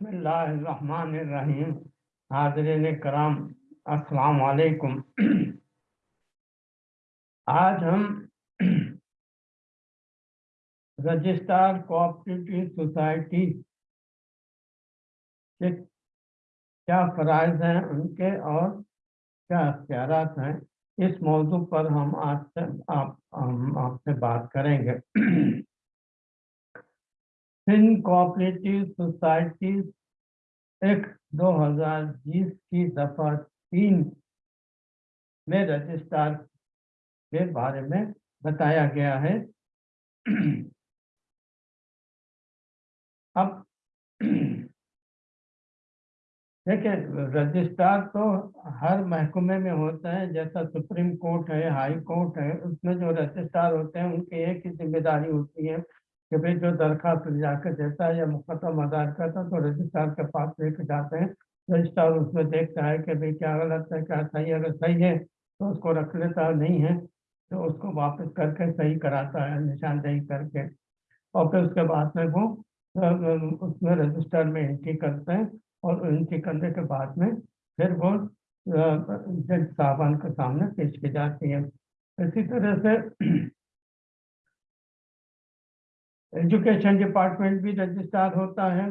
बिस्मिल्लाहिर्रहमानिर्रहीम। हाजरीन कराम अस्सलाम वालेकुम आज हम रजिस्ट्रार कोऑपरेटिव सोसाइटी के क्या फ़राइज हैं उनके और क्या अख्तियार हैं, इस मौजू पर हम आज से आप, हम आपसे बात करेंगे। सिंध कोऑपरेटिव सोसाइटी एक 2020 की दफ़ा तीन में रजिस्ट्रार के बारे में बताया गया है। अब देखिए, रजिस्ट्रार तो हर महकमे में होता है, जैसा सुप्रीम कोर्ट है, हाई कोर्ट है, उसमें जो रजिस्ट्रार होते हैं, उनकी एक ही ज़िम्मेदारी होती है कि भाई जो दरखास्त जाकर देता है या मुकदम अदार करता है तो रजिस्ट्रार के पास लेके जाते हैं। रजिस्ट्रार उसमें देखता है कि भाई क्या गलत है, क्या सही अगर सही है तो उसको रख लेता है, नहीं है तो उसको वापस करके सही कराता है, निशानदेही करके। और फिर उसके बाद में वो उसमें रजिस्टर में एंट्री करते हैं और एंट्री करने के बाद में फिर वो जज साहबान के सामने पेश की जाती है। इसी तरह से एजुकेशन डिपार्टमेंट भी रजिस्ट्रार होता है,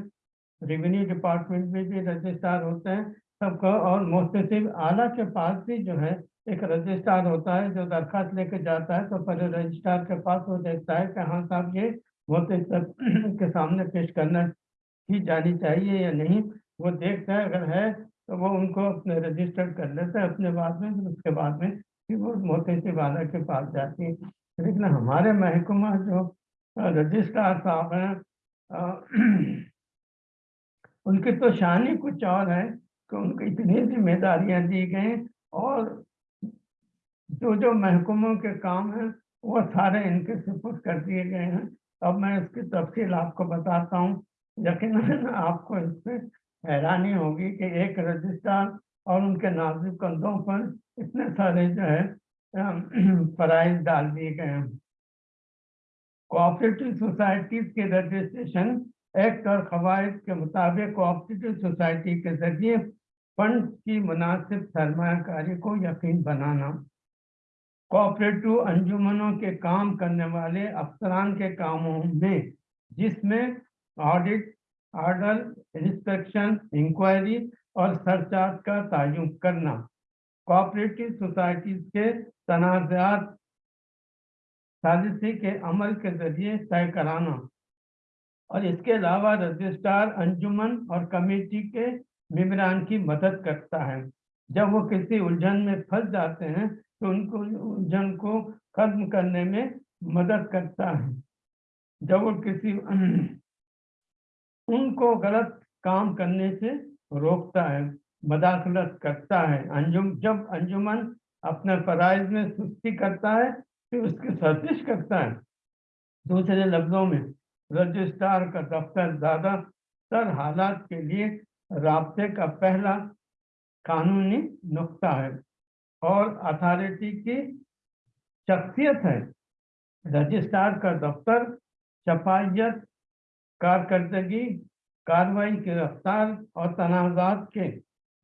रेवेन्यू डिपार्टमेंट में भी रजिस्ट्रार होते हैं, सबका और मोहतसिब आला के पास भी जो है एक रजिस्ट्रार होता है, जो दरखास्त लेके जाता है तो पहले रजिस्ट्रार के पास वो देखता है कि हाँ साहब, ये मोहतसिब के सामने पेश करना ही जानी चाहिए या नहीं, वो देखता है, अगर है तो वो उनको अपने रजिस्टर कर लेता है अपने बाद में उसके बाद में फिर वो मोहतसिब आला के पास जाती है। लेकिन हमारे महकमा जो रजिस्ट्रार साहब हैं उनकी तो शान ही कुछ और है कि उनको इतनी जिम्मेदारियाँ दी गई और जो जो महकुमों के काम हैं, वो सारे इनके सुपुर्द कर दिए गए हैं। अब मैं इसकी तफसील आपको बताता हूँ। यकीन आपको इससे हैरानी होगी कि एक रजिस्ट्रार और उनके नाजिक कंधों पर इतने सारे जो है प्राइज डाल दिए गए हैं। कोऑपरेटिव सोसाइटीज के रजिस्ट्रेशन एक्ट और कवायद के मुताबिक कोऑपरेटिव सोसाइटी के ज़रिए फंड की मुनासिब सरमाकारी को यकीन बनाना। कोऑपरेटिव अंजुमनों के काम करने वाले अफसरान के कामों में, जिसमें ऑडिट ऑर्डर इंस्पेक्शन इंक्वायरी और सरचार्ज का तयन करना। कोऑपरेटिव सोसाइटीज के तनाज़ात साजिशी के अमल के ज़रिए तय कराना। और इसके अलावा रजिस्ट्रार, अंजुमन और कमेटी के मम्बरान की मदद करता है। जब वो किसी उलझन में फंस जाते हैं तो उनको, उलझन को खत्म करने में मदद करता है। जब वो किसी उनको गलत काम करने से रोकता है मदाखलत करता है। अंजुम, जब अंजुमन अपने फराइज में सुस्ती करता है फिर उसकी सर्जिश करता है। दूसरे लफ्जों में, रजिस्ट्रार का दफ्तर ज़्यादातर हालात के लिए रबते का पहला कानूनी नुकता है और अथॉरिटी की शख्सियत है। रजिस्ट्रार का दफ्तर शफाइत कारकर्दगी, कार्रवाई की रफ्तार और तनाज़ात के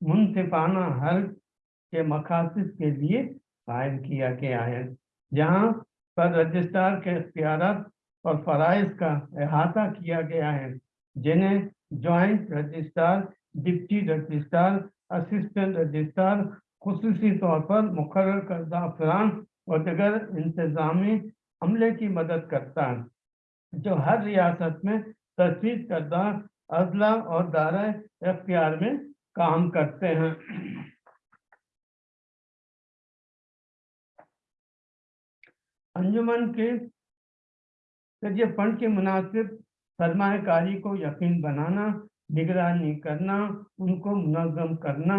मुनसिफाना हल के मकासद के लिए कायम किया गया है। जहाँ पर रजिस्ट्रार के अख्तियार और फ़राइज का अहाता किया गया है, जिन्हें joint registrar, deputy registrar, assistant registrar खसूसी तौर पर मुकर करदा अफरान और दिगर इंतज़ामी अमले की मदद करता है, जो हर रियासत में तस्वीर करदा अजला और दायरा अख्तियार में काम करते हैं। अंजुमन के ज़रिए फंड के मुनासिब सरमाकारी को यकीन बनाना, निगरानी करना, उनको मुनज़म करना,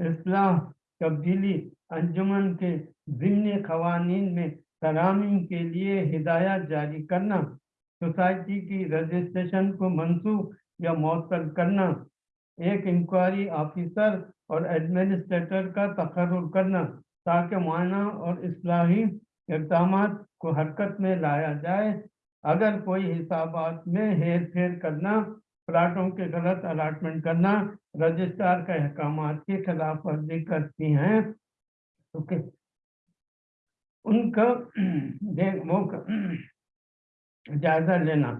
इसलाह, तब्दीली, अंजुमन के ज़िम्न खवानीन में तरामीम के लिए हिदायत जारी करना, सोसाइटी की रजिस्ट्रेशन को मनसूख या मअतल करना, एक इंक्वायरी ऑफिसर और एडमिनिस्ट्रेटर का तकर्र करना, ताकि मुआयना और असलाही इकदाम को हरकत में लाया जाए। अगर कोई हिसाबात में हेर फेर करना प्लाटों के गलत अलाटमेंट करना, रजिस्ट्रार के अहकाम की खिलाफ वर्जी करती हैं तो उनका देख, वो जायजा लेना,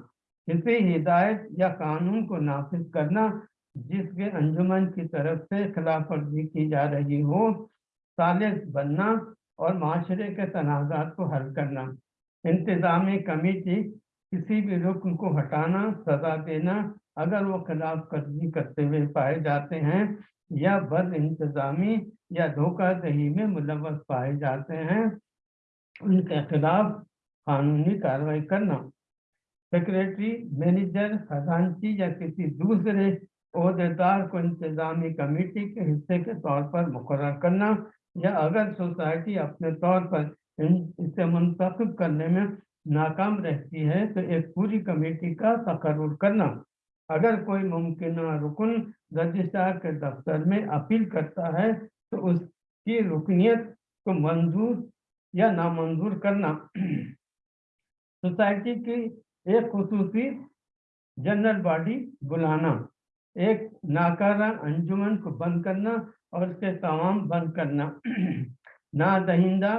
किसी हिदायत या कानून को नाफिज करना, जिसके अंजुमन की तरफ़ से खिलाफ वर्जी की जा रही हो, सालिस बनना और माशरे के तनाज़ात को हल करना। इंतज़ामी कमेटी किसी भी रुकन को हटाना, सजा देना, अगर वो खिलाफ वर्जी करते हुए पाए जाते हैं या बद इंतज़ामी या धोखाधही में मुलवस पाए जाते हैं, उनके खिलाफ कानूनी कार्रवाई करना। सेक्रेटरी, मैनेजर खजानची या किसी दूसरे अहदेदार को इंतजामी कमेटी के हिस्से के तौर पर मुकर करना या अगर सोसाइटी अपने तौर पर इसे मुंतखब करने में नाकाम रहती है तो एक पूरी कमेटी का तकर्र करना। अगर कोई मुमकिन रुकन रजिस्ट्रार के दफ्तर में अपील करता है तो उसकी रुकनीत को मंजूर या नामंजूर करना। सोसाइटी की एक खसूसी जनरल बॉडी बुलाना। एक नाकारा अंजुमन को बंद करना। और उसके तमाम बंद करना। ना दहिंदा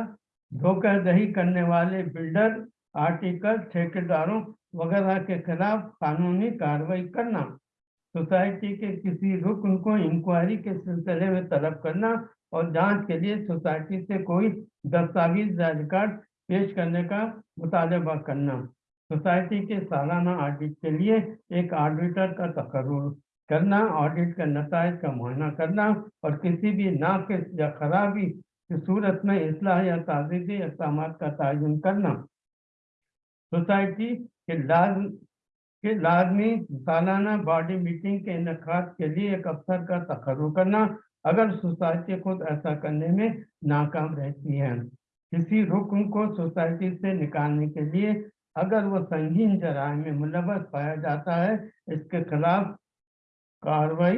धोखा दही करने वाले बिल्डर, आर्टिकल, ठेकेदारों वगैरह के खिलाफ कानूनी कार्रवाई करना। सोसाइटी के किसी रुकन को इंक्वायरी के सिलसिले में तलब करना और जाँच के लिए सोसाइटी से कोई दस्तावेज़ रिकॉर्ड पेश करने का मुतालबा करना। सोसाइटी के सालाना ऑडिट के लिए एक ऑडिटर का तकर्र करना ऑडिट का नतज का मुआयना करना और किसी भी नाकस या खराबी की सूरत में असलाह या ताज़ी इकदाम का तयन करना। सोसाइटी के लाज, के लाजमी सालाना बॉडी मीटिंग के इनका के लिए एक अफसर का तकर्र करना, अगर सोसाइटी खुद ऐसा करने में नाकाम रहती है। किसी रुकन को सोसाइटी से निकालने के लिए अगर वो संगीन जराए में मुलवस पाया जाता है, इसके खिलाफ कार्रवाई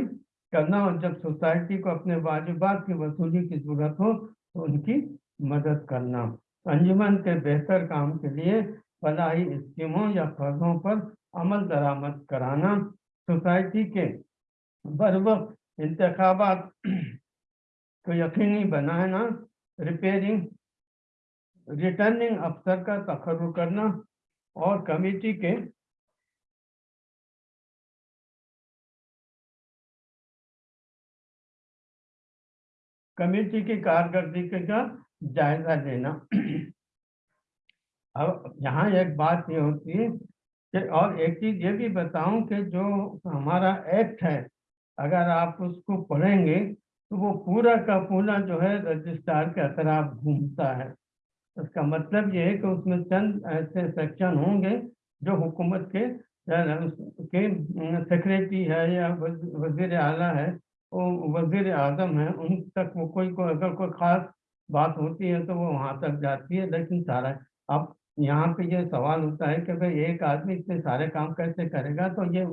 करना और जब सोसाइटी को अपने वाजिबात की वसूली की ज़रूरत हो तो उनकी मदद करना। अंजुमन के बेहतर काम के लिए फलाही स्कीमों या फर्जों पर अमल दरामद कराना, सोसाइटी के बर वक्त इंतबात को यकीनी बनाना, रिपेयरिंग, रिटर्निंग अफसर का तखर करना और कमेटी के कमेटी की कारकर्दगी का जायजा लेना। अब यहाँ एक बात ये होती है कि और एक चीज़ ये भी बताऊँ कि जो हमारा एक्ट है, अगर आप उसको पढ़ेंगे तो वो पूरा का पूरा जो है रजिस्ट्रार के अतराफ घूमता है। इसका मतलब ये है कि उसमें चंद ऐसे सेक्शन होंगे जो हुकूमत के के सेक्रेटरी है या वज़ीर आला है वज़ीर आज़म है उन तक वो कोई को अगर कोई ख़ास बात होती है तो वो वहाँ तक जाती है। लेकिन सारा अब यहाँ पे ये सवाल होता है कि भाई एक आदमी इतने सारे काम कैसे करेगा? तो ये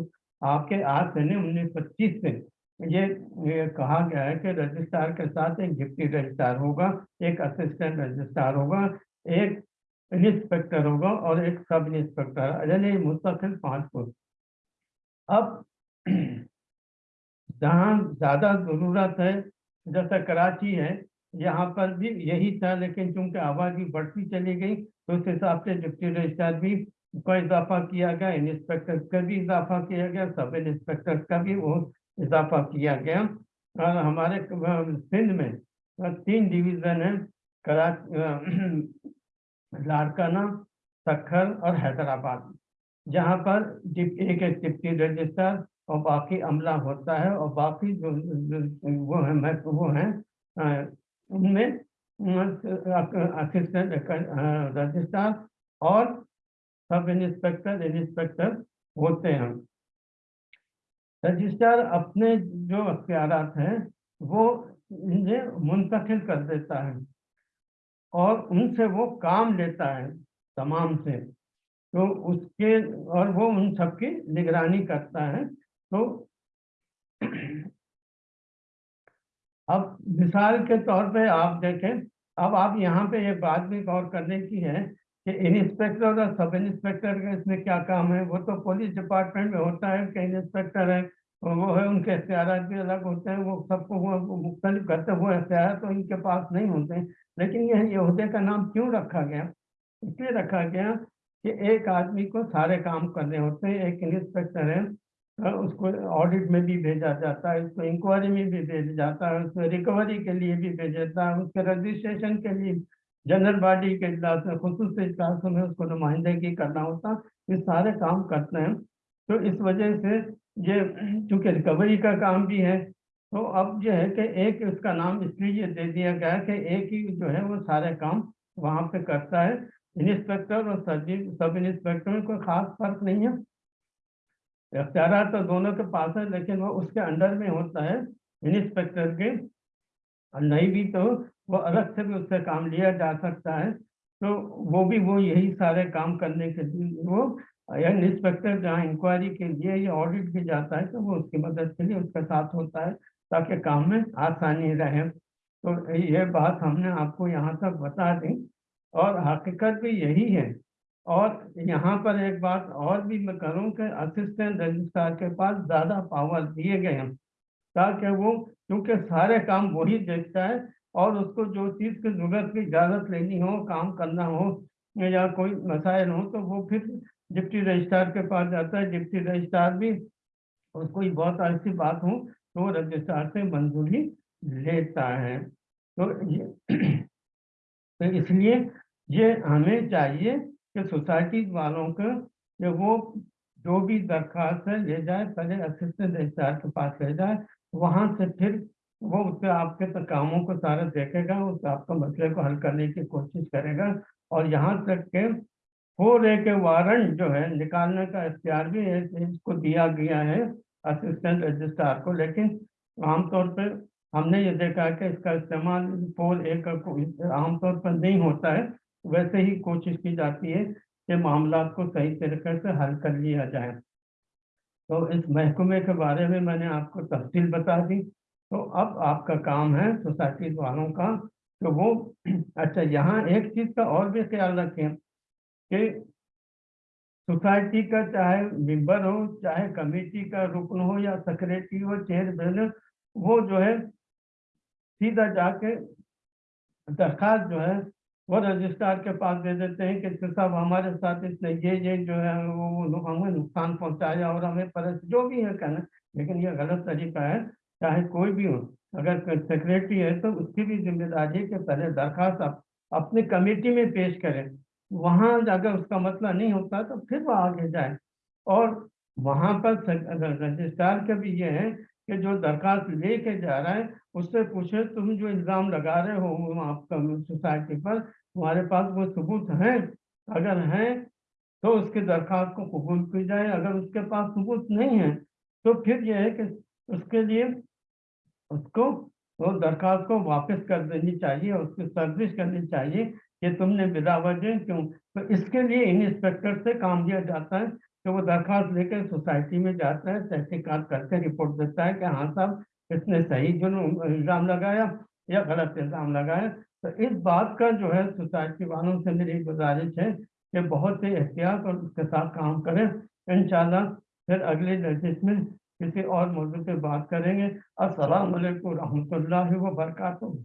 आपके आज से नहीं उन्नीस पच्चीस से ये, ये कहा गया है कि रजिस्ट्रार के साथ एक डिप्टी रजिस्ट्रार होगा एक असिस्टेंट रजिस्ट्रार होगा एक इंस्पेक्टर होगा और एक सब इंस्पेक्टर यानी मुस्तकिल पाँच पोस्ट अब जहाँ ज़्यादा ज़रूरत है, जैसा कराची है, यहाँ पर भी यही था, लेकिन चूँकि आबादी बढ़ती चली गई तो उस हिसाब से डिप्टी रजिस्ट्रार भी का इजाफा किया गया, इंस्पेक्टर का भी इजाफा किया गया, सब इंस्पेक्टर का भी वो इजाफा किया गया। और हमारे सिंध में तीन डिवीज़न है, कराची लाड़काना सखर और हैदराबाद, जहाँ पर एक एक डिप्टी रजिस्ट्रार और बाकी अमला होता है और बाकी जो, वो है मैं वो हैं उनमें असिस्टेंट रजिस्ट्रार और सब इंस्पेक्टर इंस्पेक्टर होते हैं। रजिस्ट्रार अपने जो अख्तियार हैं वो इन्हें मुंतकिल कर देता है और उनसे वो काम लेता है तमाम से। तो उसके और वो उन सबकी निगरानी करता है तो अब मिसाल के तौर पे आप देखें, अब आप यहाँ पे एक बात भी गौर करने की है कि इंस्पेक्टर और सब इंस्पेक्टर का इसमें क्या काम है? वो तो पुलिस डिपार्टमेंट में होता है कि इंस्पेक्टर है वो है, उनके इख्तियार भी अलग होते हैं, वो सबको मुख्तलिफ़ करते हुए वो इख्तियार तो इनके पास नहीं होते लेकिन यह यहूदे का नाम क्यों रखा गया? इसलिए रखा गया कि एक आदमी को सारे काम करने होते हैं, एक इंस्पेक्टर है उसको ऑडिट में भी भेजा जाता है, उसको इंक्वायरी में भी भेजा जाता है, उसको रिकवरी के लिए भी भेजा जाता है, उसके रजिस्ट्रेशन के लिए जनरल बॉडी के इजलास में, खसूस इजलासों में उसको नुमाइंदगी करना होता, ये सारे काम करते हैं। तो इस वजह से ये, चूँकि रिकवरी का काम भी है तो अब जो है कि एक उसका नाम इसलिए दे दिया गया कि एक ही जो है वो सारे काम वहाँ पे करता है। इंस्पेक्टर और सचिव सब इंस्पेक्टर में कोई खास फ़र्क नहीं है। अख्तियार तो दोनों के पास है, लेकिन वो उसके अंडर में होता है इंस्पेक्टर के नहीं भी तो वो अलग से भी उससे काम लिया जा सकता है तो वो भी वो यही सारे काम करने के लिए वो यंग इंस्पेक्टर जहाँ इंक्वायरी के लिए या ऑडिट भी जाता है तो वो उसकी मदद के लिए उसके साथ होता है, ताकि काम में आसानी रहे। तो ये बात हमने आपको यहाँ तक बता दी, और हकीकत भी यही है और यहाँ पर एक बात और भी मैं करूँ कि असिस्टेंट रजिस्ट्रार के पास ज़्यादा पावर दिए गए हैं, ताकि वो, क्योंकि सारे काम वही देखता है और उसको जो चीज़ की ज़रूरत की इजाज़त लेनी हो, काम करना हो या कोई मसाइल हो तो वो फिर डिप्टी रजिस्ट्रार के पास जाता है। डिप्टी रजिस्ट्रार भी उसको बहुत ऐसी बात हो तो रजिस्ट्रार से मंजूरी लेता है। तो ये तो इसलिए ये हमें चाहिए कि सोसाइटी वालों को कि वो जो भी दरखास्त है ले जाए, पहले असिस्टेंट रजिस्ट्रार के पास ले जाए, वहाँ से फिर वो उससे आपके तो कामों को सारा देखेगा, उस आपका मसले को हल करने की कोशिश करेगा और यहाँ तक के फोर ए के वारंट जो है, निकालने का इख्तियार भी है इसको दिया गया है असिस्टेंट रजिस्ट्रार को। लेकिन आमतौर पर हमने ये देखा है कि इसका इस्तेमाल फोर ए का आमतौर पर नहीं होता है। वैसे ही कोशिश की जाती है कि मामला को सही तरीके से हल कर लिया जाए। तो इस महकमे के बारे में मैंने आपको तफसील बता दी। तो अब आपका काम है सोसाइटी वालों का तो वो अच्छा यहाँ एक चीज़ का और भी ख्याल रखें कि सोसाइटी का चाहे मेंबर हो, चाहे कमेटी का रुकन हो या सेक्रेटरी हो, चेयरमैन वो जो है सीधा जाके दरखास्त जो है वो रजिस्ट्रार के पास दे देते हैं कि साहब, हमारे साथ इसने ये ये जो है, वो हमें नुकसान पहुँचाया और हमें पर जो भी है कहना, लेकिन ये गलत तरीका है, चाहे कोई भी हो, अगर सेक्रेटरी है तो उसकी भी ज़िम्मेदारी है कि पहले दरखास्त आप, अपनी कमेटी में पेश करें। वहाँ अगर उसका मसला नहीं होता तो फिर वो आगे जाए। और वहाँ पर रजिस्ट्रार के भी ये है कि जो दरखास्त लेके जा रहा है, उससे पूछे, तुम जो इल्ज़ाम लगा रहे हो आपका सोसाइटी पर, तुम्हारे पास वो सबूत हैं? अगर हैं तो उसकी दरखास्त को कबूल की जाए। अगर उसके पास सबूत नहीं है तो फिर यह है कि उसके लिए उसको, वो दरखास्त को वापस कर देनी चाहिए, उसकी सर्विस करनी चाहिए कि तुमने बिला वजह क्यों? तो इसके लिए इंस्पेक्टर से काम दिया जाता है। कि वो दरखास्त लेकर सोसाइटी में जाता है तहकीकात करके रिपोर्ट देता है कि हाँ साहब, इसने सही जो इल्ज़ाम लगाया या गलत इल्ज़ाम लगाया। तो इस बात का जो है, सोसाइटी वालों से मेरी गुजारिश है कि बहुत ही एहतियात और उसके साथ काम करें। इन फिर अगले नोटिस में किसी और मौजूद पे बात करेंगे। अस्सलाम वालेकुम रहमतुल्लाहि व बरकातुहू